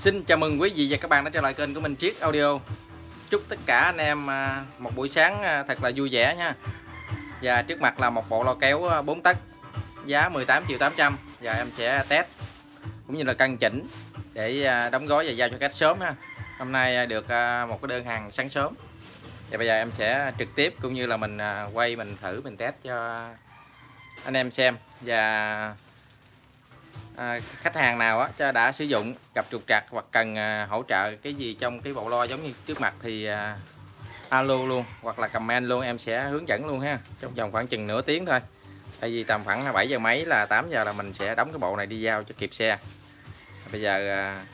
Xin chào mừng quý vị và các bạn đã trở lại kênh của mình, Triết Audio. Chúc tất cả anh em à, một buổi sáng à, thật là vui vẻ nha. Và trước mặt là một bộ lo kéo à, 4 tấc, Giá 18 triệu 800 Và em sẽ test, cũng như là cân chỉnh Để đóng gói và giao cho khách sớm ha. Hôm nay được một cái đơn hàng sáng sớm. Và bây giờ em sẽ trực tiếp cũng như là mình quay mình thử, mình test cho anh em xem. Và à, khách hàng nào á đã sử dụng gặp trục trặc hoặc cần à, hỗ trợ cái gì trong cái bộ lo giống như trước mặt thì à, alo luôn hoặc là comment luôn em sẽ hướng dẫn luôn ha trong vòng khoảng chừng nửa tiếng thôi. Tại vì tầm khoảng 7 giờ mấy là 8 giờ là mình sẽ đóng cái bộ này đi giao cho kịp xe. Bây giờ à,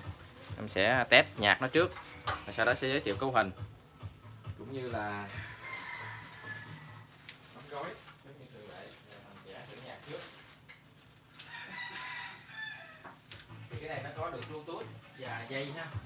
em sẽ test nhạc nó trước sau đó sẽ giới thiệu cấu hình. Cũng như là và dây ha mình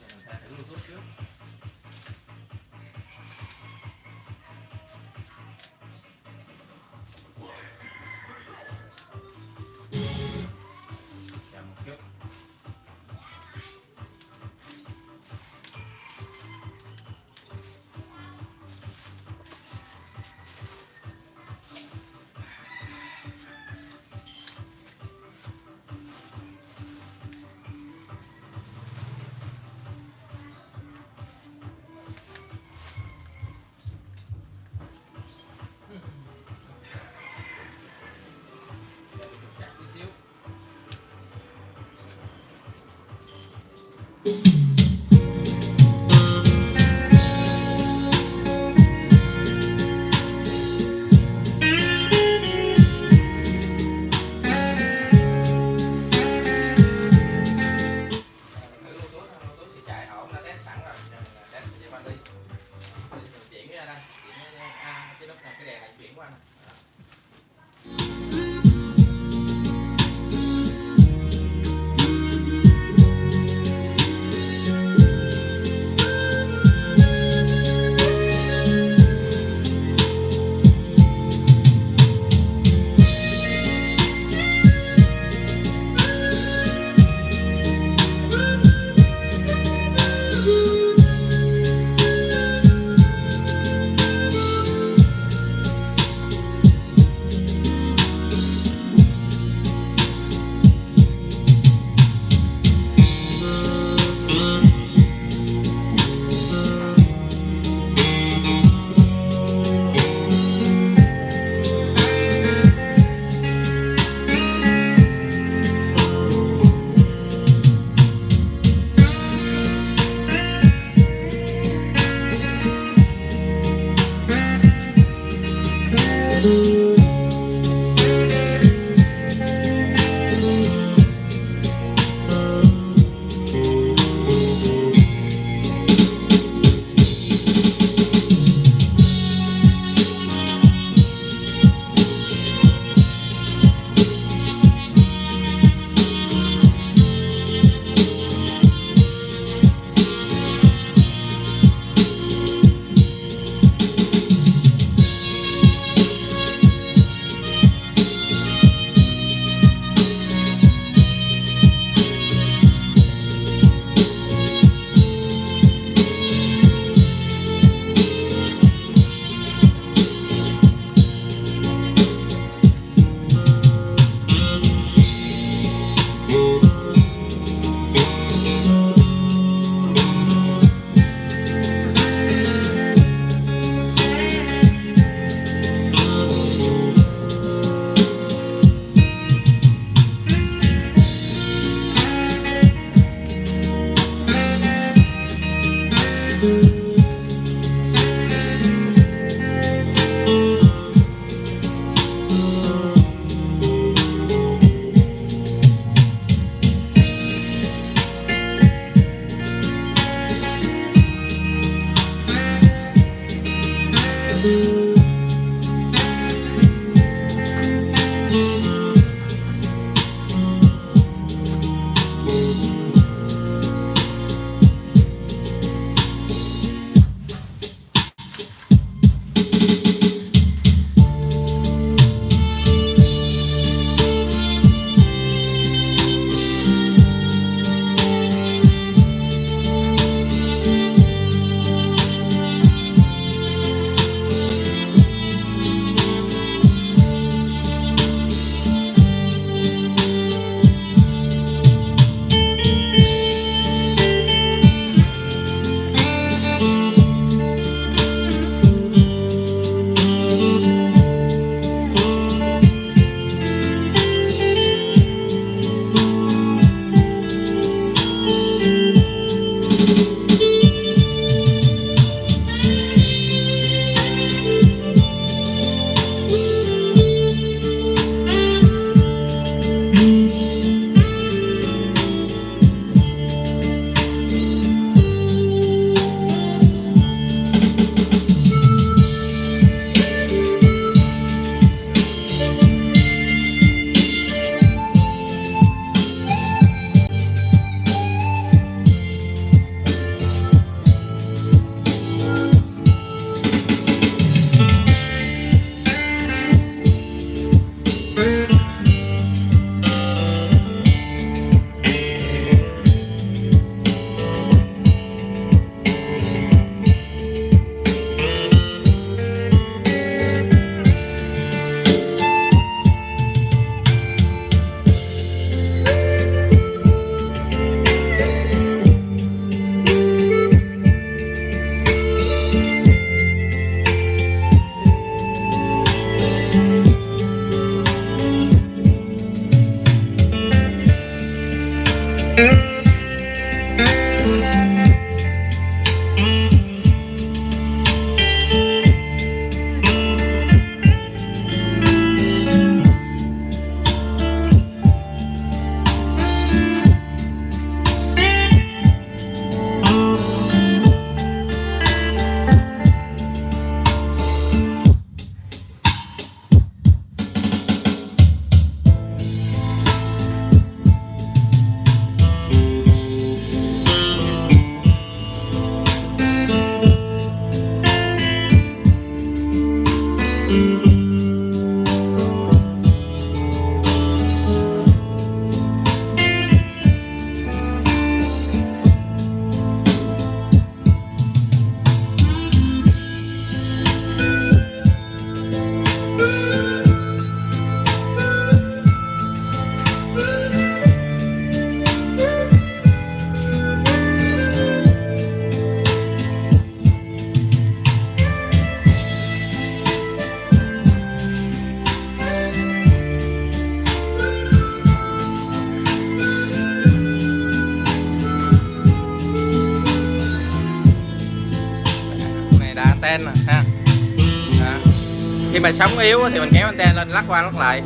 sóng yếu thì mình kéo anten lên, lắc qua, lắc lại.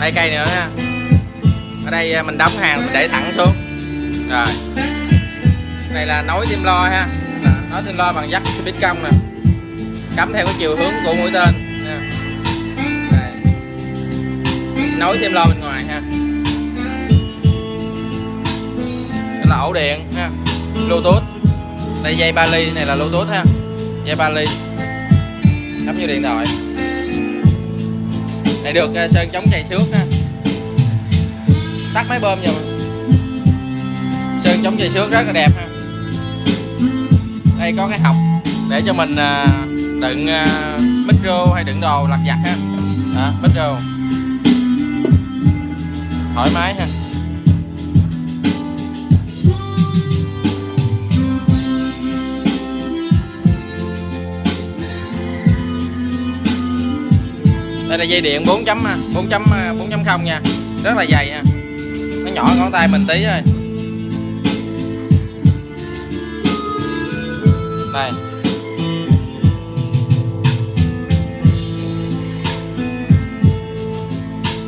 Đây, cây nữa nha. Ở đây à, mình đóng hàng, mình để thẳng xuống. Rồi. Này là nối tim lo ha. Nối tim lo bằng dắt speed cong nè. Cắm theo cái chiều hướng của mũi tên. Nha. Đây. nối thêm lo bên ngoài ha. Đây là ổ điện ha. Bluetooth. Đây, dây ba ly này là bluetooth ha. Dây ba ly cắm vô điện thoại. Này được à, sơn chống chày xước ha. Tắt máy bơm vào sơn chống chày xước rất là đẹp ha. Đây có cái học để cho mình à, đựng à, micro hay đựng đồ lặt vặt ha. Đó, micro. Thoải mái ha. Là dây điện 4 chấm à, 4 chấm à, 4 chấm không nha. Rất là dày nha nó nhỏ ngón tay mình tí thôi. Đây.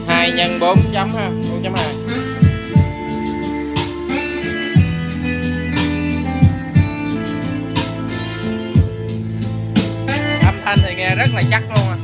Hai nhân 4 chấm ha 4 chấm 2 âm thanh thì nghe rất là chắc luôn à.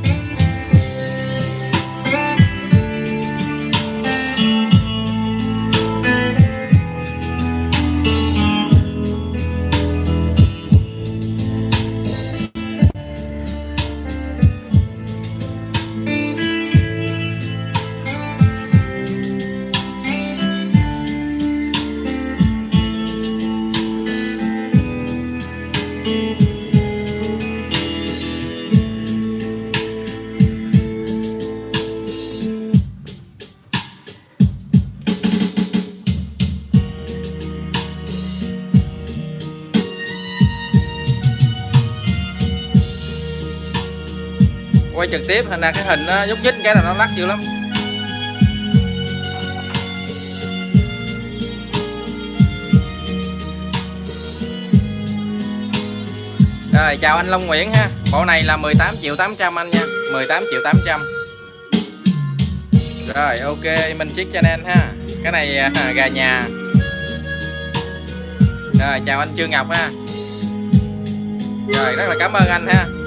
Tiếp hình là cái hình nó nhúc nhích cái là nó lắc dữ lắm. Rồi chào anh Long Nguyễn ha. Bộ này là 18 triệu 800 anh nha. 18 triệu 800 Rồi ok Minh chiếc channel ha. Cái này à, gà nhà. Rồi chào anh Trương Ngọc ha. Rồi rất là cảm ơn anh ha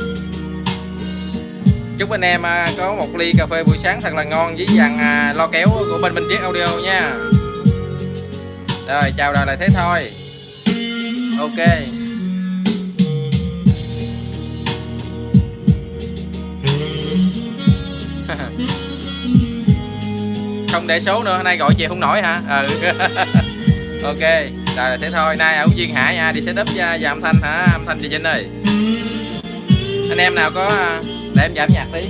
chúc anh em à, có một ly cà phê buổi sáng thật là ngon với dàn à, lo kéo của bên Minh Triết Audio nha. Rồi chào đời là thế thôi. Ok. Không để số nữa hôm nay gọi chị không nổi hả? Ừ. Ok rồi là thế thôi. Nay ở duyên hải nha đi setup và, âm thanh hả? Âm thanh chị Trinh ơi. Anh em nào có để em giảm nhạc tí.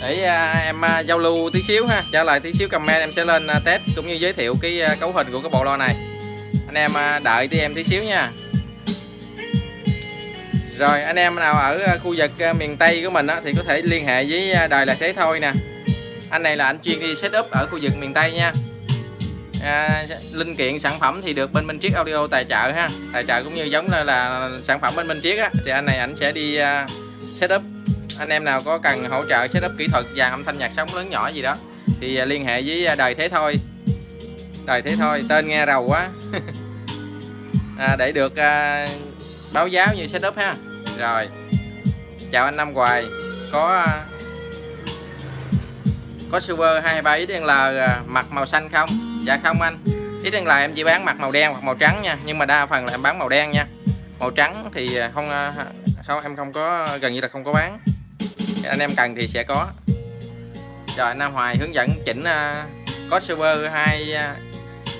Để à, em à, giao lưu tí xíu ha. Trả lời tí xíu comment em sẽ lên à, test cũng như giới thiệu cái cấu hình của cái bộ lo này. Anh em đợi tí em tí xíu nha. Rồi anh em nào ở khu vực miền Tây của mình á, thì có thể liên hệ với đài đời là thế thôi nè. Anh này là anh chuyên đi setup ở khu vực miền Tây nha à, linh kiện sản phẩm thì được bên Minh Triết Audio tài trợ ha. Tài trợ cũng như giống là, là sản phẩm bên Minh Triết á. Thì anh này ảnh sẽ đi à, uh, setup anh em nào có cần hỗ trợ setup kỹ thuật và âm thanh nhạc sống lớn nhỏ gì đó thì uh, liên hệ với à, đời thế thôi. Đời thế thôi tên nghe rầu quá. À, để được uh, báo giáo như setup ha. Rồi. Chào anh Năm Hoài. Có uh, có silver 23 XL mặt màu xanh không? Dạ không anh. XL em chỉ bán mặt màu đen hoặc màu trắng nha nhưng mà đa phần là em bán màu đen nha. Màu trắng thì không à, không em không có gần như là không có bán. Anh em cần thì sẽ có. Rồi Nam Hoài hướng dẫn chỉnh uh, có server 2 à,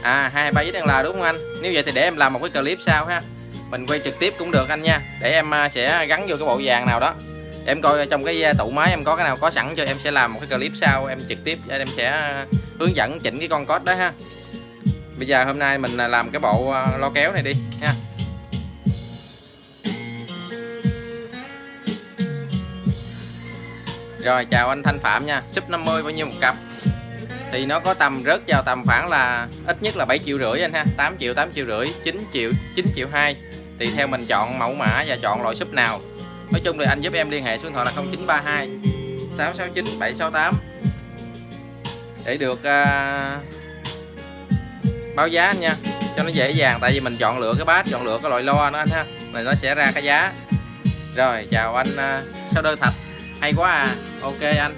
à 23 là đúng không anh? Nếu vậy thì để em làm một cái clip sau ha. Mình quay trực tiếp cũng được anh nha. Để em sẽ gắn vô cái bộ vàng nào đó. Em coi trong cái tủ máy em có cái nào có sẵn cho em sẽ làm một cái clip sau em trực tiếp em sẽ hướng dẫn chỉnh cái con code đó ha. Bây giờ hôm nay mình làm cái bộ ờ, lo kéo này đi ha. Rồi, chào anh Thanh Phạm nha. Sub 50 bao nhiêu một cặp? Thì nó có tầm, rớt vào tầm khoảng là ít nhất là 7 triệu rưỡi anh ha. 8 triệu 8 triệu rưỡi 9 triệu 9 triệu 2 thì theo mình chọn mẫu mã và chọn loại súp nào. Nói chung thì anh giúp em liên hệ số điện thoại là 0932 669 768 để được uh, báo giá anh nha. Cho nó dễ dàng tại vì mình chọn lựa cái bát chọn lựa cái loại loa nó anh ha. Này nó sẽ ra cái giá. Rồi chào anh uh, sao đơn thạch. Hay quá à. Ok anh.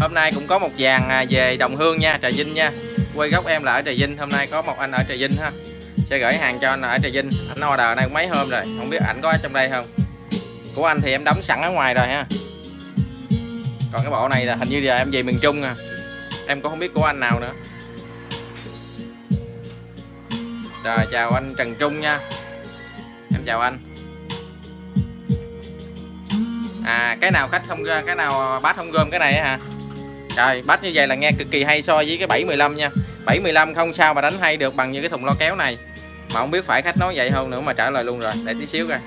Hôm nay cũng có một dàn à, về đồng hương nha trà vinh nha. Quê gốc em là ở trà vinh hôm nay có một anh ở trà vinh ha. Sẽ gửi hàng cho anh ở trà vinh. Anh order này mấy hôm rồi không biết ảnh có ở trong đây không. Của anh thì em đóng sẵn ở ngoài rồi ha. Còn cái bộ này là hình như giờ em về miền trung à em cũng không biết của anh nào nữa. Rồi, chào anh Trần Trung nha. Em chào anh. À cái nào khách không cái nào bát không gom cái này hả? Trời, bát như vậy là nghe cực kỳ hay so với cái 715 nha. 715 không sao mà đánh hay được bằng như cái thùng lo kéo này. Mà không biết phải khách nói vậy không nữa mà trả lời luôn rồi. Để tí xíu coi.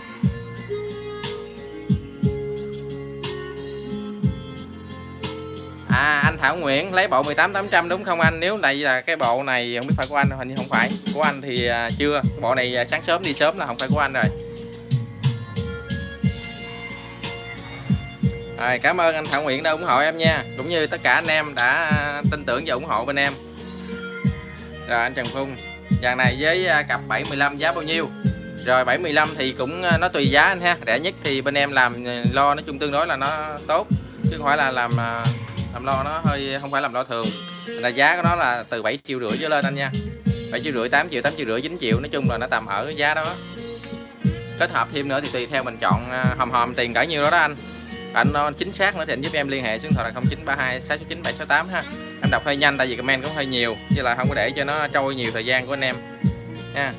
À anh Thảo Nguyễn lấy bộ 18800 đúng không anh? Nếu đây là cái bộ này không biết phải của anh hình như không phải. Của anh thì à, chưa. Bộ này à, sáng sớm đi sớm là không phải của anh rồi. Rồi, cảm ơn anh Thảo Nguyễn đã ủng hộ em nha Cũng như tất cả anh em đã tin tưởng và ủng hộ bên em Rồi anh Trần Phung Dàn này với à, cặp 715 giá bao nhiêu Rồi 715 thì cũng nó tùy giá anh ha Rẻ nhất thì bên em làm lo nói chung tương đối là nó tốt Chứ không phải là làm làm lo nó hơi, không phải làm lo thường. Là giá của nó là từ 7 triệu rưỡi trở lên anh nha. 7 triệu rưỡi 8 triệu 8 triệu rưỡi 9 triệu. Nói chung là nó tầm ở cái giá đó. Kết hợp thêm nữa thì tùy theo mình chọn à, hòm hòm, tiền cỡ nhiêu đó đó anh. Anh nó chính xác nữa thì anh giúp em liên hệ số điện thoại là 0932 669 768 ha. Em đọc hơi nhanh tại vì comment cũng hơi nhiều chứ là không có để cho nó trôi nhiều thời gian của anh em, nha.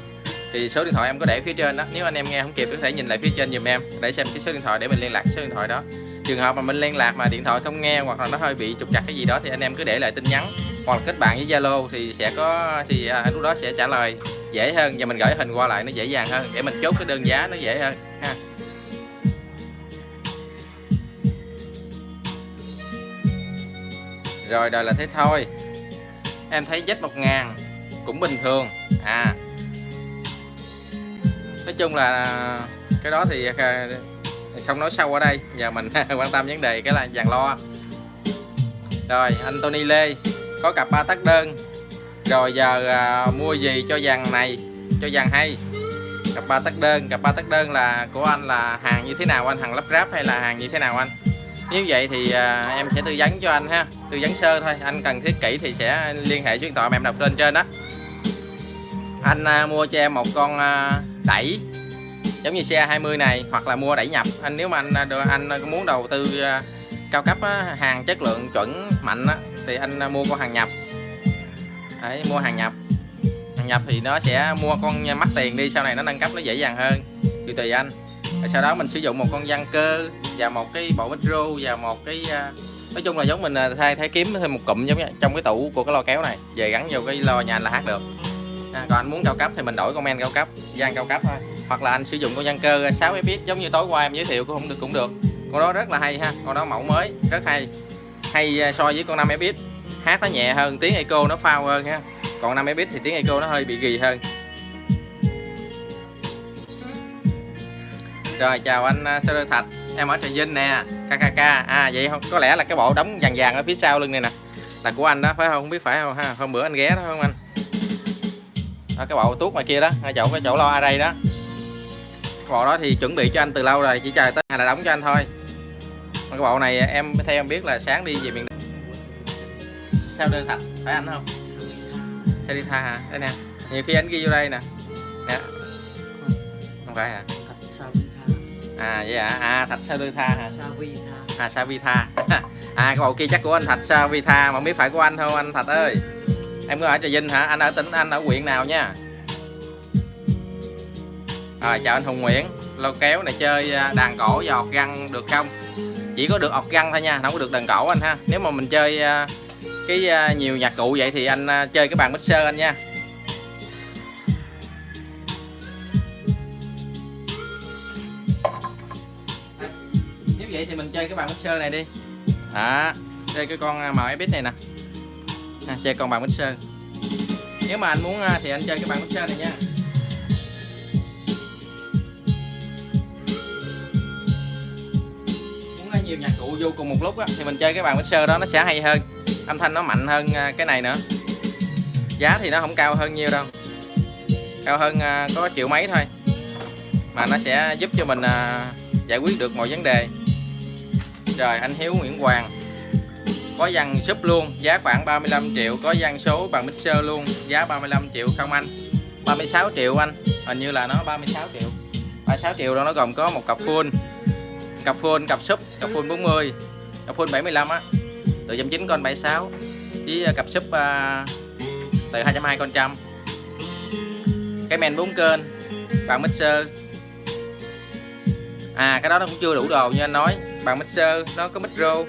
Thì số điện thoại em có để phía trên đó. Nếu anh em nghe không kịp có thể nhìn lại phía trên giùm em, để xem cái số điện thoại để mình liên lạc số điện thoại đó trường hợp mà mình liên lạc mà điện thoại không nghe hoặc là nó hơi bị trục trặc cái gì đó thì anh em cứ để lại tin nhắn hoặc là kết bạn với Zalo thì sẽ có thì à, lúc đó sẽ trả lời dễ hơn và mình gửi hình qua lại nó dễ dàng hơn để mình chốt cái đơn giá nó dễ hơn ha. Rồi đời là thế thôi. Em thấy Z 1000 cũng bình thường à. Nói chung là à, cái đó thì à, không nói sâu ở đây giờ mình quan tâm vấn đề cái là dàn lo. Rồi anh Tony Lê có cặp ba tắc đơn. Rồi giờ à, mua gì cho dàn này cho dàn hay? Cặp ba tắc đơn cặp ba tắc đơn là của anh là hàng như thế nào? Anh hàng lắp ráp hay là hàng như thế nào anh? Nếu vậy thì à, em sẽ tư vấn cho anh ha. Tư vấn sơ thôi anh cần thiết kỹ thì sẽ liên hệ số điện thoại mà em đọc lên trên đó anh à, mua cho em một con à, đẩy giống như xe 20 này hoặc là mua đẩy nhập. Anh nếu mà anh à, anh à, muốn đầu tư à, cao cấp á, hàng chất lượng chuẩn mạnh á, thì anh mua con hàng nhập. Đấy, mua hàng nhập. Hàng nhập thì nó sẽ mua con mắc tiền đi sau này nó nâng cấp nó dễ dàng hơn. Tùy tùy anh. Rồi sau đó mình sử dụng một con văn cơ và một cái bộ micro và một cái nói chung là giống mình thay thay kiếm thêm một cụm giống như trong cái tủ của cái lo kéo này. Về gắn vô cái lo nhà anh là hát được à, còn anh muốn cao cấp thì mình đổi con men cao cấp gian cao cấp thôi. Hoặc là anh sử dụng con gian cơ 6 fps giống như tối qua em giới thiệu cũng không được cũng được. Con đó rất là hay ha con đó mẫu mới rất hay. Hay à, so với con 5 fps hát nó nhẹ hơn tiếng eco nó phao hơn ha. Còn 5 fps thì tiếng eco nó hơi bị ghi hơn. Rồi chào anh à, Sơ Thạch. Em ở Trà Vinh nè KKK à vậy không có lẽ là cái bộ đóng vàng vàng ở phía sau lưng này nè là của anh đó phải không? Không biết phải không ha? Hôm bữa anh ghé đó không anh? Đó, cái bộ tuốt ngoài kia đó ngay chỗ cái chỗ lo đây đó. Cái bộ đó thì chuẩn bị cho anh từ lâu rồi chỉ chờ tới ngày là đóng cho anh thôi. Cái bộ này em theo em biết là sáng đi về miền sao đơn thạch phải anh không? Sao đi tha hả? Đây nè nhiều khi anh ghi vô đây nè. Nè. Không phải hả? À vậy hả? À thạch sao đơn tha hả? À sao vi tha. À cái bộ kia chắc của anh thạch sao vi tha mà không biết phải của anh không anh thạch ơi? Em có ở trà vinh hả? Anh ở tỉnh, anh ở huyện nào nha? Rồi, chào anh hùng nguyễn. Lô kéo này chơi à, đàn cổ và ọt găng được không? Chỉ có được ọt găng thôi nha, không có được đàn cổ anh ha. Nếu mà mình chơi à, cái à, nhiều nhạc cụ vậy thì anh chơi cái bàn mixer anh nha. Nếu vậy thì mình chơi cái bàn mixer này đi. Đó, chơi cái con MFX này nè à, chơi con bàn mixer nếu mà anh muốn à, thì anh chơi cái bàn mixer này nha. Muốn à, nhiều nhạc cụ vô cùng một lúc á, thì mình chơi cái bàn mixer đó nó sẽ hay hơn âm thanh nó mạnh hơn à, cái này nữa. Giá thì nó không cao hơn nhiều đâu. Cao hơn có triệu mấy thôi. Mà nó sẽ giúp cho mình giải quyết được mọi vấn đề. Rồi anh Hiếu Nguyễn Hoàng có dàn súp luôn giá khoảng 35 triệu. Có dàn số bằng mixer luôn giá 35 triệu không anh? 36 triệu anh. Hình như là nó 36 triệu. 36 triệu đó nó gồm có một cặp full. Cặp full cặp súp cặp full 40 cặp full 75 á. Ờ, ờ, từ 9 con 76 với cặp súp uh, từ 220 con trăm. Cái men 4 kênh bằng mixer. À cái đó nó cũng chưa đủ đồ như anh nói. Bằng mixer nó có micro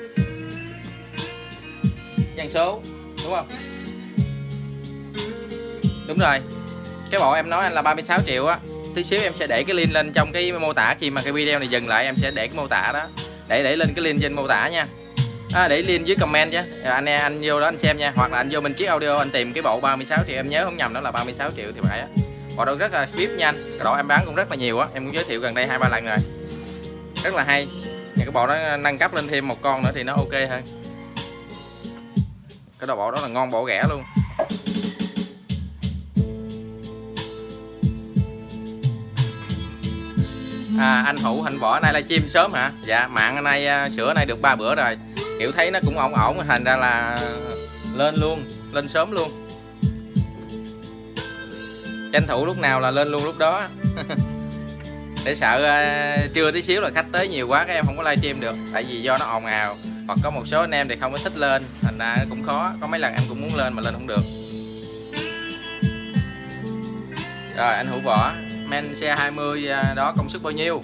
dàn số đúng không? Đúng rồi. Cái bộ em nói anh là 36 triệu á. Tí xíu em sẽ để cái link lên trong cái mô tả khi mà cái video này dừng lại em sẽ để cái mô tả đó. Để để lên cái link trên mô tả nha. À, để link dưới comment chứ ờ, anh anh vô đó anh xem nha. Hoặc là anh vô mình chiếc audio anh tìm cái bộ 36 triệu em nhớ không nhầm đó là 36 triệu thì phải á. Bộ đó rất là vip nha anh. Cái độ em bán cũng rất là nhiều á. Em cũng giới thiệu gần đây hai ba lần rồi. Rất là hay. Thì cái bộ đó nâng cấp lên thêm một con nữa thì nó ok hơn cái đồ bộ đó là ngon bộ rẻ luôn. À, anh hữu hạnh võ nay livestream sớm hả? Dạ mạng nay à, sửa nay được ba bữa rồi. Kiểu thấy nó cũng ổn ổn thành ra là lên luôn lên sớm luôn. Tranh thủ lúc nào là lên luôn lúc đó. Để sợ uh, trưa tí xíu là khách tới nhiều quá các em không có livestream được tại vì do nó ồn ào hoặc có một số anh em thì không có thích lên, thành ra cũng khó. Có mấy lần em cũng muốn lên mà lên không được. Rồi, anh hữu võ, men xe 20 à, đó công suất bao nhiêu?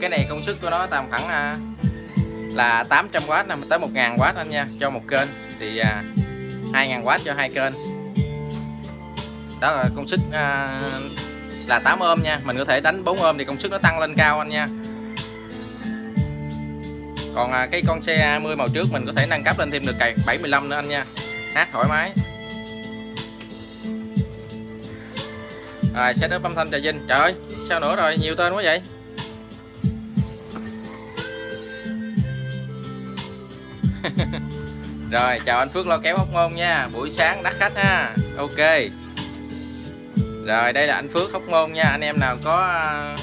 Cái này công suất của nó tầm khoảng à, là 800W tới 1000W anh nha, cho một kênh. Thì à, 2000W cho hai kênh. Đó là công suất là 8 ôm nha. Mình có thể đánh 4 ôm thì công suất nó tăng lên cao anh nha còn à, cái con xe 20 màu trước mình có thể nâng cấp lên thêm được cày 75 nữa anh nha. Hát thoải mái. Rồi setup âm thanh trà vinh. Trời ơi sao nữa rồi? Nhiều tên quá vậy. Rồi chào anh Phước lo kéo hóc môn nha. Buổi sáng đắt khách ha. Ok. Rồi đây là anh Phước hóc môn nha. Anh em nào có à,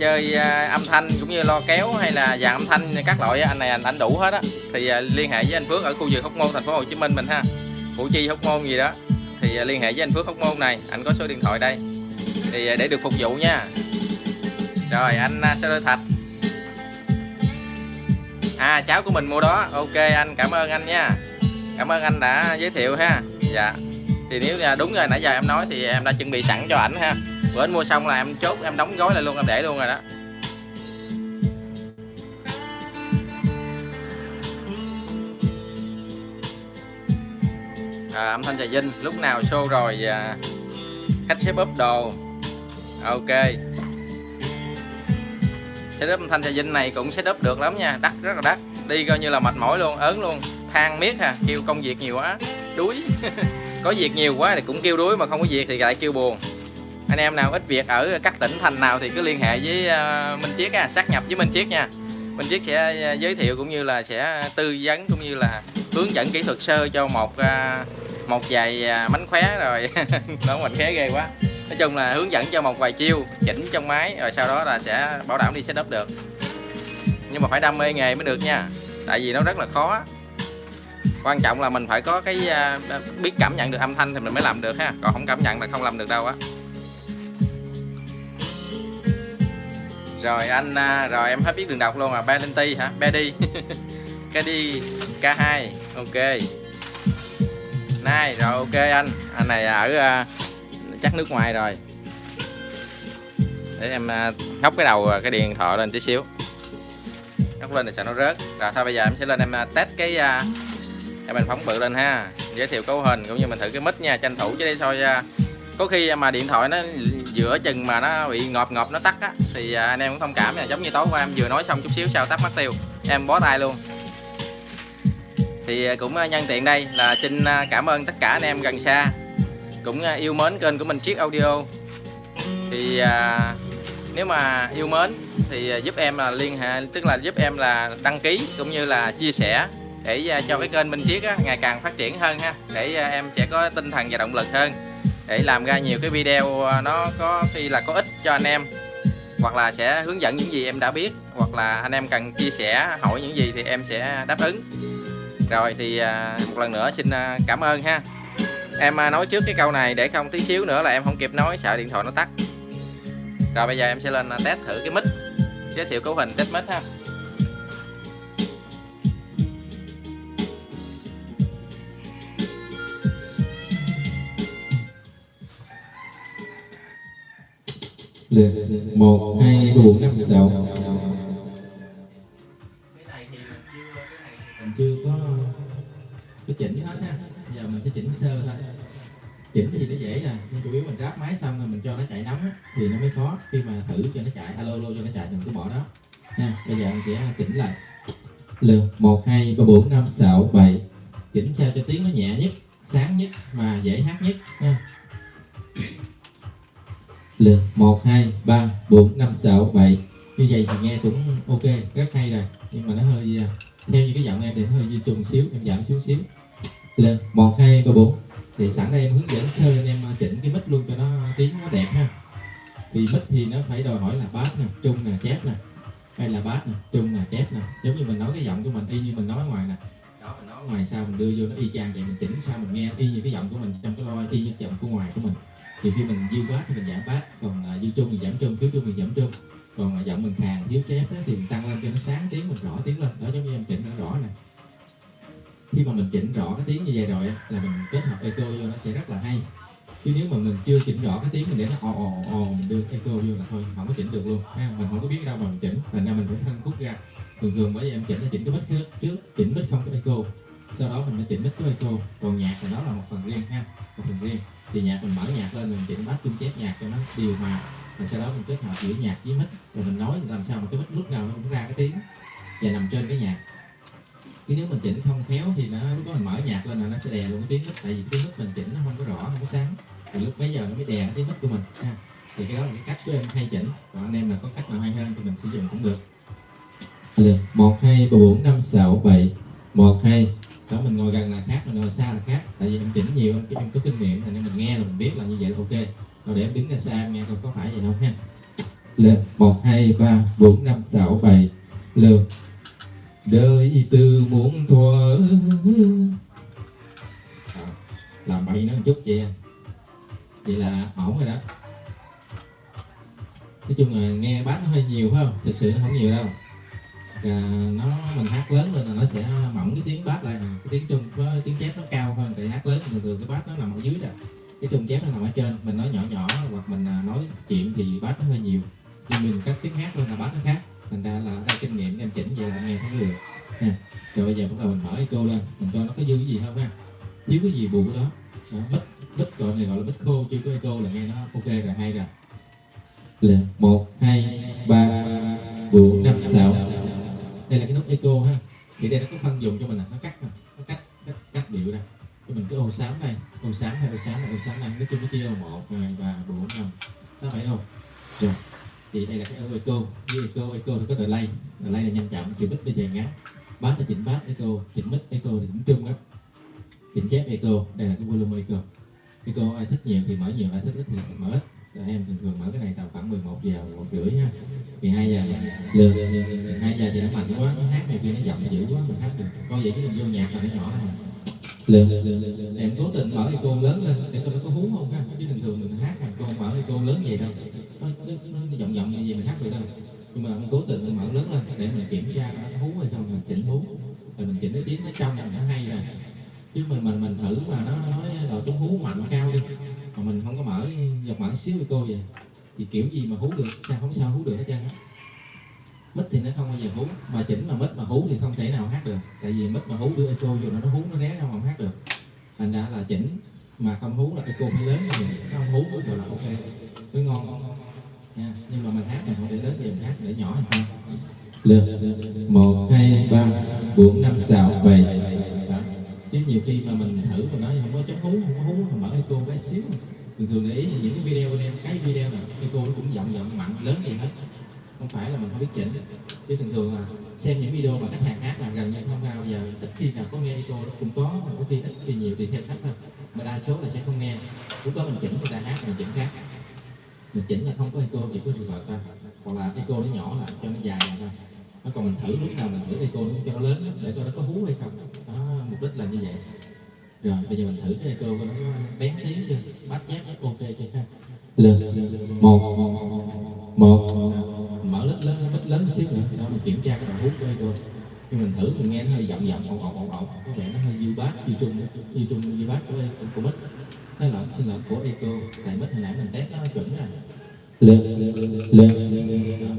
chơi à, âm thanh cũng như lo kéo hay là dàn âm thanh các loại anh này anh, anh đủ hết á. Thì à, liên hệ với anh Phước ở khu vực Hóc Môn thành phố Hồ Chí Minh mình ha. Củ Chi Hóc Môn gì đó. Thì à, liên hệ với anh Phước Hóc Môn này anh có số điện thoại đây. Thì để được phục vụ nha. Rồi anh Sơ Thạch. À cháu của mình mua đó. Ok anh cảm ơn anh nha. Cảm ơn anh đã giới thiệu ha. Dạ. Thì nếu là đúng rồi nãy giờ em nói thì em đã chuẩn bị sẵn cho ảnh ha bữa anh mua xong là em chốt em đóng gói lại luôn em để luôn rồi đó. À, âm thanh trà vinh lúc nào show rồi à, khách xếp úp đồ. Ok. Setup âm thanh trà vinh này cũng setup được lắm nha đắt rất là đắt. Đi coi như là mệt mỏi luôn ớn luôn. Than miết ha kêu công việc nhiều quá đuối. Có việc nhiều quá thì cũng kêu đuối mà không có việc thì lại kêu buồn anh em nào ít việc ở các tỉnh thành nào thì cứ liên hệ với ờ, Minh Chiết á, xác nhập với Minh Chiết nha. Minh Chiết sẽ ờ, giới thiệu cũng như là sẽ tư vấn cũng như là hướng dẫn kỹ thuật sơ cho một ờ, một vài mánh khóe rồi. Nó mình khé ghê quá. Nói chung là hướng dẫn cho một vài chiêu chỉnh trong máy rồi sau đó là sẽ bảo đảm đi setup được. Nhưng mà phải đam mê nghề mới được nha tại vì nó rất là khó. Quan trọng là mình phải có cái biết cảm nhận được âm thanh thì mình mới làm được ha. Còn không cảm nhận là không làm được đâu á. Rồi anh à, rồi em hết biết đường đọc luôn à Valenti hả? Bedi Kedi K2 ok. Này rồi ok anh. Anh này ở uh, chắc nước ngoài rồi. Để em à, uh, hóc cái đầu cái điện thoại lên tí xíu. Hóc lên thì sợ nó rớt. Rồi thôi bây giờ em sẽ lên em uh, test cái uh, em mình phóng bự lên ha. Giới thiệu cấu hình cũng như mình thử cái mic nha. Tranh thủ chứ đây thôi uh, có khi mà điện thoại nó giữa chừng mà nó bị ngọt ngọt nó tắt á thì à, anh em cũng thông cảm nha. Giống như tối qua em vừa nói xong chút xíu sao tắt mất tiêu em bó tay luôn. Thì à, cũng à, nhân tiện đây là xin cảm ơn tất cả anh em gần xa cũng yêu mến kênh của mình chiếc audio. Thì à, nếu mà yêu mến thì giúp em là liên hệ tức là giúp em là đăng ký cũng như là chia sẻ để cho cái kênh Minh Chiết á, ngày càng phát triển hơn ha để em sẽ có tinh thần và động lực hơn để làm ra nhiều cái video ờ, nó có khi là có ích cho anh em. Hoặc là sẽ hướng dẫn những gì em đã biết, hoặc là anh em cần chia sẻ, hỏi những gì thì em sẽ đáp ứng. Rồi thì ờ, một lần nữa xin ờ, cảm ơn ha. Em nói trước cái câu này để không tí xíu nữa là em không kịp nói, sợ điện thoại nó tắt. Rồi bây giờ em sẽ lên test thử cái mic, giới thiệu cấu hình test mic ha. Lượt một hai bốn năm sáu. Mình chưa có có chỉnh hết ha. Giờ mình sẽ chỉnh sơ thôi. Chỉnh thì nó dễ à? rồi nhưng chủ yếu mình ráp máy xong rồi mình cho nó chạy nóng á, thì nó mới khó. Khi mà thử cho nó chạy alo alo cho nó chạy thì mình cứ bỏ đó. Nha bây giờ mình sẽ chỉnh lại. Lượt một hai ba bốn năm sáu bảy. Chỉnh sao cho tiếng nó nhẹ nhất sáng nhất mà dễ hát nhất. Nha lượt 1, 2, 3, 4, 5, 6, 7 Như vậy thì nghe cũng ok, rất hay rồi. Nhưng mà nó hơi, à, theo như cái giọng em thì nó hơi di trùng xíu, em giảm xuống xíu. Lượt 1, 2, 3, 4 Thì sẵn đây em hướng dẫn sơ anh em à, chỉnh cái mic luôn cho nó tiếng nó đẹp ha. Vì mic thì nó phải đòi hỏi là bass nè, trung nè, chép nè. Hay là bass nè, trung nè, chép nè. Giống như mình nói cái giọng của mình y như mình nói ngoài nè. Đó mình nói ngoài sao mình đưa vô nó y chang vậy mình chỉnh sao mình nghe y như cái giọng của mình trong cái loa y như cái giọng của ngoài của mình thì khi mình dư quá thì mình giảm bass còn à, uh, dư trung thì giảm trung thiếu trung thì giảm trung còn uh, giọng mình khàn thiếu chép đó, thì mình tăng lên cho nó sáng tiếng mình rõ tiếng lên. Đó giống như em chỉnh nó rõ nè. Khi mà mình chỉnh rõ cái tiếng như vậy rồi là mình kết hợp echo vô nó sẽ rất là hay. Chứ nếu mà mình chưa chỉnh rõ cái tiếng mình để nó ồ ồ ồ mình đưa echo vô là thôi không có chỉnh được luôn. Ha mình không có biết đâu mà mình chỉnh thành ra mình phải phân khúc ra. Thường thường bởi vì em chỉnh là chỉnh cái mic trước trước chỉnh mic không có echo. Sau đó mình mới chỉnh mic cái echo. Còn nhạc thì đó là một phần riêng ha một phần riêng thì nhạc mình mở nhạc lên, mình chỉnh bass chung chép nhạc cho nó điều hòa. Rồi sau đó mình kết hợp giữa nhạc với mic. Rồi mình nói làm sao mà cái mic lúc nào nó cũng ra cái tiếng và nằm trên cái nhạc. Chứ nếu mình chỉnh không khéo thì nó, lúc đó mình mở nhạc lên là nó sẽ đè luôn cái tiếng mic. Tại vì cái tiếng mic mình chỉnh nó không có rõ, không có sáng. Thì lúc bấy giờ nó mới đè cái tiếng mic của mình, ha. Thì cái đó là cái cách của em hay chỉnh. Còn anh em là có cách nào hay hơn thì mình sử dụng cũng được. Được. Một, hai, ba, bốn, năm, sáu, bảy. Một, hai đó mình ngồi gần là khác mình ngồi xa là khác. Tại vì em chỉnh nhiều em, em có kinh nghiệm nên mình nghe là mình biết là như vậy là ok. Rồi để em đứng ra xa em nghe coi có phải vậy không ha. Lượt một hai ba bốn năm sáu bảy. Lượt. Đời từ muốn thuở. À, làm bậy nó một chút vậy vậy là ổn rồi đó. Nói chung là nghe bán nó hơi nhiều phải không? Thực sự nó không nhiều đâu à, nó mình hát lớn lên là nó sẽ mỏng cái tiếng bass lại cái tiếng trung nó tiếng chép nó cao hơn tại hát lớn thường thường cái bass nó nằm ở dưới nè. Cái trung chép nó nằm ở trên. Mình nói nhỏ nhỏ hoặc mình à, nói chuyện thì bass nó hơi nhiều. Nhưng mình cắt tiếng hát lên là bass nó khác. Thành ra là ra kinh nghiệm em chỉnh về là nghe thấy được. Nè. rồi bây giờ bắt đầu mình mở echo lên. Mình coi nó có dư cái gì không ha. Thiếu cái gì bù đó. Đó, bít bít gọi này gọi là bít khô chứ có cô là nghe nó ok rồi hay rồi. Là một hai ba. Bốn năm sáu đây là cái nút echo ha. Thì đây nó có phân dùng cho mình là nó cắt nó cắt cắt cắt điệu đây cho mình cái ô xám đây ô xám hay ô xám này ô xám năm nói chung cái kia, một hai ba bốn năm sáu bảy ô. Rồi thì đây là cái ô echo. Như echo echo thì có delay delay là nhanh chậm chịu bít bây giờ ngắn. Bass là chỉnh bass echo chỉnh mic echo thì cũng trung á. Chỉnh chép echo đây là cái volume echo. Echo ai thích nhiều thì mở nhiều ai thích ít thì mở ít rồi em thường thường mở cái này tầm khoảng 11 giờ một rưỡi nha. Thì hai giờ lừa hai giờ thì nó mạnh quá nó hát này kia nó giọng dữ quá mình hát được. Có vậy chứ mình vô nhạc là nó nhỏ này lừa em cố tình mở cái cô lớn lên để coi nó có hú không ha. Chứ thường thường mình hát mà con mở cái cô lớn vậy đâu. Nó, nó, nó giọng giọng như vậy mình hát được đâu. Nhưng mà cố tình mình mở lớn lên để mình kiểm tra nó hú hay không mình chỉnh hú. Rồi mình chỉnh cái tiếng nó trong nó hay rồi chứ mình mình mình thử mà nó nói đồ tiếng hú mạnh cao đi mà mình không có mở dọc mở xíu với cô vậy. Thì kiểu gì mà hú được? Sao không sao hú được hết trơn á? Mít thì nó không bao giờ hú. Mà chỉnh mà mít mà hú thì không thể nào hát được. Tại vì mít mà hú đưa echo vô nó hú, nó ré ra mà không hát được. Thành ra là chỉnh mà không hú là echo phải lớn như mình không hú mới gọi là ok. Mới ngon. Nha. Nhưng mà mình hát này không để lớn thì mình hát để nhỏ thôi. Lượt một, hai, ba, bốn, năm, sáu, bảy nhiều khi mà mình thử mình nói không có chống hú không có hú mà mở echo bé xíu. Thường thường để ý những cái video bên em, cái video này echo nó cũng giọng giọng mạnh, lớn gì hết. Không phải là mình không biết chỉnh. Chứ thường thường là xem những video mà khách hàng hát là gần như không bao giờ, ít khi nào có nghe echo nó cũng có, mà có khi ít khi nhiều tùy theo khách thôi. Mà đa số là sẽ không nghe. Lúc đó mình chỉnh, người ta hát mình chỉnh khác. Mình chỉnh là không có echo chỉ có reverb thôi. Hoặc là echo nó nhỏ là cho nó dài thôi nó còn mình thử lúc nào mình thử cây nó cho nó lớn để coi nó có hú hay không. Đó, mục đích là như vậy. Rồi, bây giờ mình thử cái cô coi nó có bén tiếng chưa? Bắt nhát ok chưa ha? Lên một một, mở lớp lớn bít lớn một xíu nữa. Đó, mình kiểm tra cái đoạn hút của cô. Nhưng mình thử, mình nghe nó hơi giọng giọng, ồn ồn ồn ồn. Có vẻ nó hơi dư bát dư trung dư trung dư bát của của mít nó là xin lỗi của eco tại mít hồi nãy mình test nó chuẩn rồi. Lên lên lên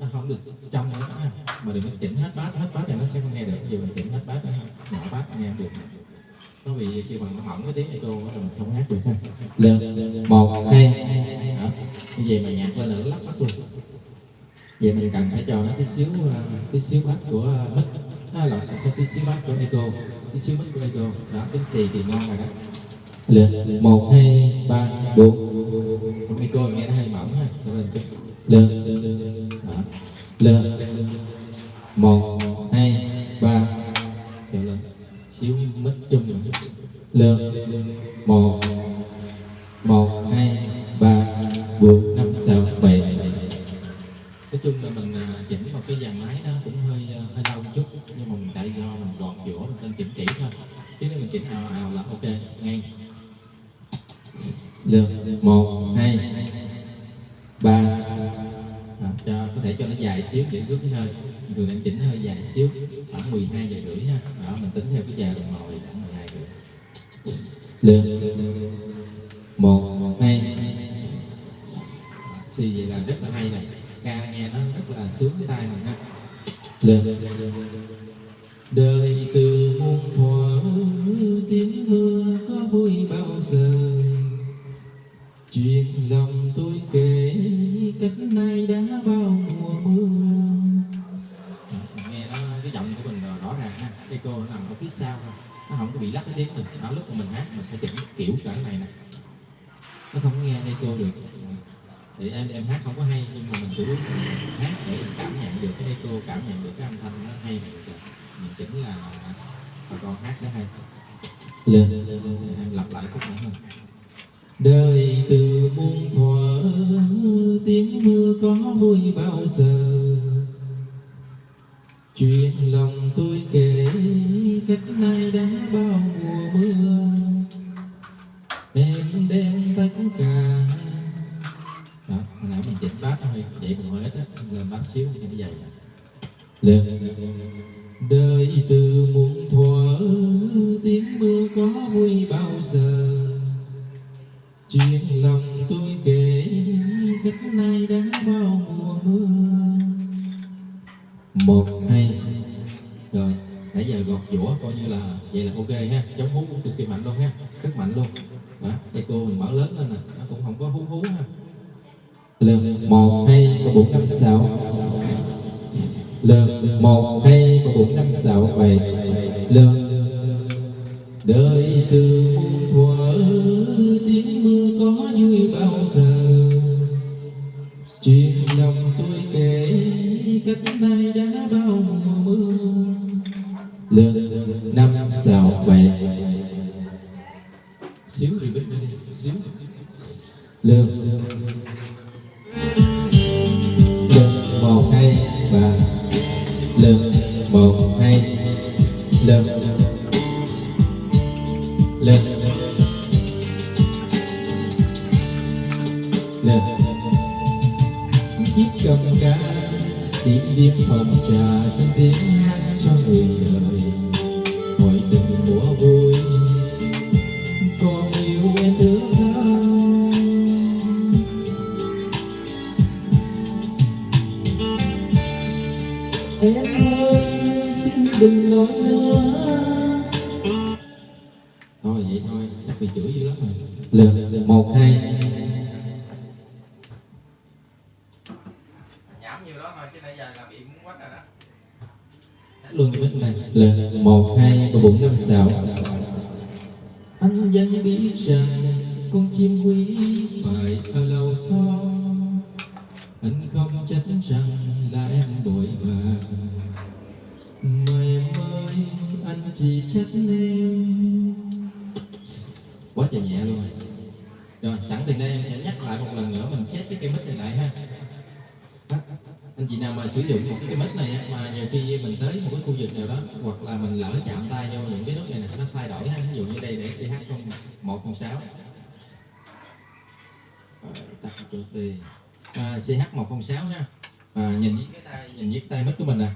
nó không được trong nữa ha. Mà đừng có chỉnh hết bát hết bát này nó sẽ không nghe được. Nhiều mình chỉnh hết bát nữa nhỏ bát nghe được. Nó bị khi bằng nó hỏng cái tiếng echo đó là mình không hát được ha. Lên một hai như vậy mà nhạc lên là nó lắc bắt luôn. Vậy mình cần phải cho nó tí xíu à, tí xíu bát của uh, mic nó là sạch tí xíu bát của echo tí xíu mic của echo đó tiếng xì thì ngon rồi đó. Lên một hai ba bốn. Micro nghe nó hơi mỏng ha. Lên lên. Một dài xíu để rút cái hơi. Thường em chỉnh hơi dài xíu, khoảng 12 giờ rưỡi ha. Đó mình tính theo cái giờ đồng hồ thì khoảng 12 giờ lên. Một hai. Suy vậy là rất là hay này ca nghe nó rất là sướng cái tai mình ha. Lên. Đời em em hát không có hay, nhưng mà mình chủ yếu hát để mình cảm nhận được cái echo, cảm nhận được cái âm thanh nó hay này mình chỉnh là bà con hát sẽ hay lên lên lên lên em lặp lại khúc nữa thôi. Đời coi như là vậy là ok ha. Chống hú cũng cực kỳ mạnh luôn ha. Rất mạnh luôn. Đó echo mình mở lớn lên nè. Nó cũng không có hú hú ha. Lần một, hai, ba, bốn, năm, sáu. Lần một, hai, ba, bốn, năm, sáu, bảy. Lần. Đời từ muôn thuở, tiếng mưa có vui bao giờ? Chuyện lòng tôi kể cách nay sao vậy? Xíu đi xíu. Lên đừng nói nữa thôi vậy thôi chắc bị chửi dữ lắm rồi. Lên một hai. Nhảm nhiều đó thôi chứ nãy giờ là bị muốn quách rồi đó. Luôn cái này. Lên một hai bốn năm sáu. Anh vẫn biết rằng con chim quý phải ở lâu xó anh không trách rằng là em bội em ơi anh chị trách em quá trời nhẹ luôn. Rồi sẵn từ đây em sẽ nhắc lại một lần nữa mình xét cái cây mic này lại ha. Anh chị nào mà sử dụng một cái mic này mà nhiều khi mình tới một cái khu vực nào đó hoặc là mình lỡ chạm tay vô những cái nút này nè nó thay đổi ha. Ví dụ như đây để ch à, một không sáu. Tắt chuột đi à, ch 106 ha à, nhìn với cái tay nhìn với tay mic của mình nè.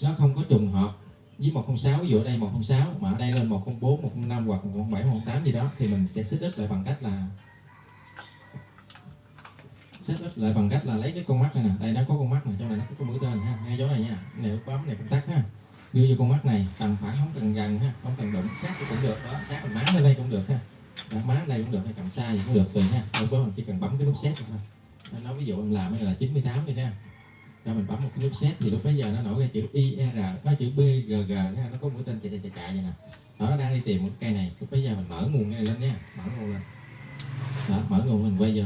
Nó không có trùng hợp với 106 ví dụ ở đây 106 mà ở đây lên 104 105 hoặc 107 108 gì đó, thì mình sẽ xích ít lại bằng cách là xếp ít lại bằng cách là lấy cái con mắt này nè. Đây, nó có con mắt này trong này nó có mũi tên, ha. Ngay chỗ này nha. Này nút bấm, này công tắc, ha. Đưa vô con mắt này, tầm khoảng không cần gần, ha. Không cần đụng, sát cũng được, đó. Sát mình má lên đây cũng được, ha. Đặt má đây cũng được, hay cầm xa gì cũng được, tùy, ha. Không có mình chỉ cần bấm cái nút set thôi nó nói ví dụ em làm cái này là 98 đi, ha là mình bấm một cái nút set thì lúc bây giờ nó nổi ra chữ IR có chữ BGG ha nó có mũi tên chạy chạy chạy chạy vậy nè. Đó nó đang đi tìm một cái cây này. Lúc bây giờ mình mở nguồn này lên nha. Mở nguồn lên. Đó mở nguồn mình quay vô.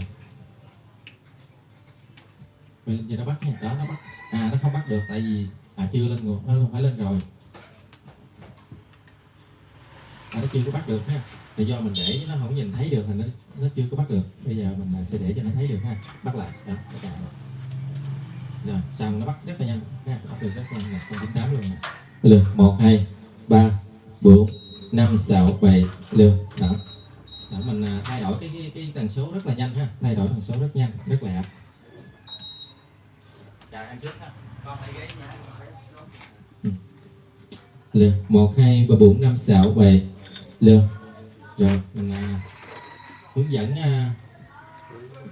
Quay lên cho nó bắt nha. Đó nó bắt. À nó không bắt được tại vì à chưa lên nguồn. Nó phải lên rồi. À, nó chưa có bắt được ha. Thì do mình để nó không nhìn thấy được thì nó nó chưa có bắt được. Bây giờ mình à, sẽ để cho nó thấy được ha. Bắt lại. Đó nó chạm rồi xong nó bắt rất là nhanh. Ha bắt được rất nhanh là con chín tám luôn lượt một hai ba bốn năm sáu bảy lượt. Đó. Đó mình à, thay đổi cái, cái cái tần số rất là nhanh ha. Thay đổi tần số rất nhanh rất lẹ chào em trước ha. Con lấy ghế nha lượt một hai ba bốn năm sáu bảy lượt. Rồi mình à, hướng dẫn à,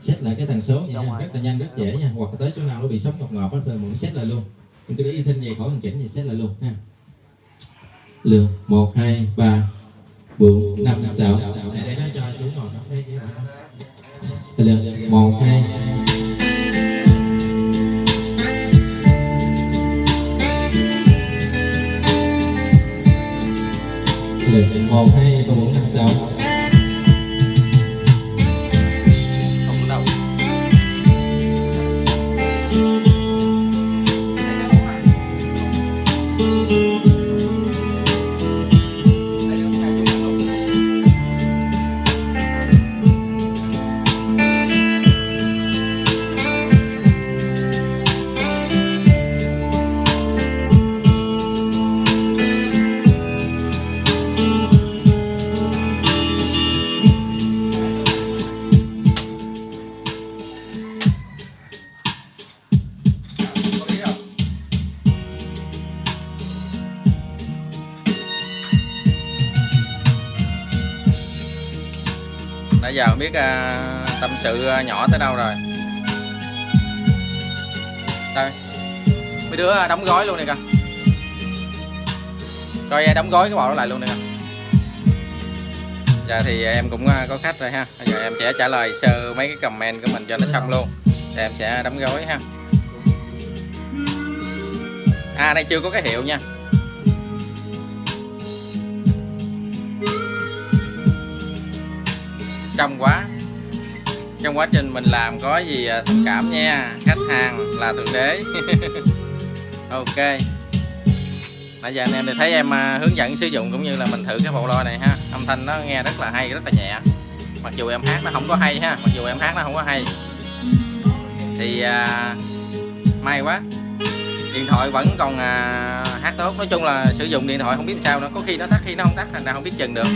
set lại cái tần số vậy nha rất là nhanh rất dễ nha. Hoặc là tới chỗ nào nó bị sóng ngọc ngọt á thì mình set lại luôn. Mình cứ để y thinh vậy khỏi hoàn chỉnh thì set lại luôn ha. Lượt một hai ba bốn năm sáu. Để nó cho chú ngồi lượt một hai. Lượt một hai bốn năm sáu biết uh, tâm sự à, nhỏ tới đâu rồi? Đây Mấy đứa à, đóng gói luôn này kìa Coi đóng gói cái bộ đó lại luôn này kìa Giờ thì em cũng có khách rồi ha. Giờ em sẽ trả lời sơ mấy cái comment của mình cho nó xong luôn. Thì em sẽ đóng gói ha. À đây chưa có cái hiệu nha. Trong quá. Trong quá trình mình làm có gì à, thông cảm nha. Khách hàng là thượng đế. Ok. Nãy giờ anh em thì thấy em à, hướng dẫn sử dụng cũng như là mình thử cái bộ loa này ha. Âm thanh nó nghe rất là hay, rất là nhẹ. Mặc dù em hát nó không có hay ha. Mặc dù em hát nó không có hay. Thì à, may quá. Điện thoại vẫn còn à, hát tốt. Nói chung là sử dụng điện thoại không biết sao nữa. Có khi nó tắt khi nó không tắt thành ra không biết chừng được.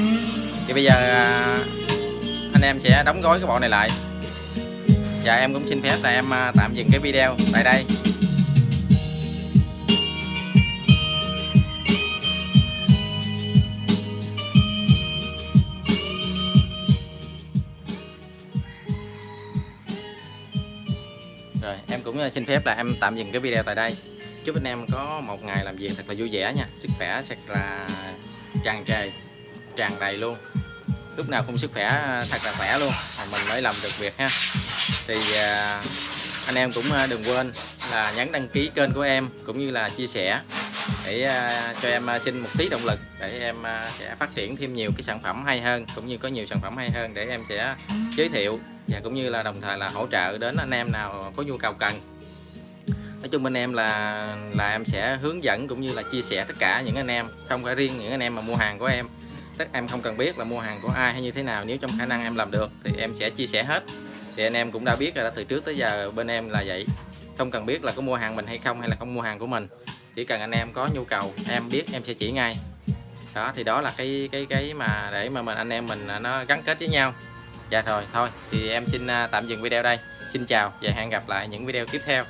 Thì bây giờ à, anh em sẽ đóng gói cái bộ này lại. Và em cũng xin phép là em à, tạm dừng cái video tại đây. Rồi, em cũng à, xin phép là em tạm dừng cái video tại đây. Chúc anh em có một ngày làm việc thật là vui vẻ nha. Sức khỏe thật là tràn trề, Tràn đầy luôn. Lúc nào cũng sức khỏe, thật là khỏe luôn. Mà Mình mới làm được việc ha. Thì à, anh em cũng à, đừng quên là nhấn đăng ký kênh của em Cũng như là chia sẻ để à, cho em xin một tí động lực để em sẽ phát triển thêm nhiều cái sản phẩm hay hơn cũng như có nhiều sản phẩm hay hơn để em sẽ giới thiệu và cũng như là đồng thời là hỗ trợ đến anh em nào có nhu cầu cần. Nói chung bên em là là em sẽ hướng dẫn cũng như là chia sẻ tất cả những anh em, không phải riêng những anh em mà mua hàng của em tất em không cần biết là mua hàng của ai hay như thế nào. Nếu trong khả năng em làm được thì em sẽ chia sẻ hết. Thì anh em cũng đã biết rồi đó, từ trước tới giờ bên em là vậy. Không cần biết là có mua hàng mình hay không hay là không mua hàng của mình. Chỉ cần anh em có nhu cầu, em biết em sẽ chỉ ngay. Đó, thì đó là cái cái cái mà để mà mình, anh em mình à, nó gắn kết với nhau. Dạ rồi, thôi, thì em xin à, tạm dừng video đây. Xin chào và hẹn gặp lại những video tiếp theo.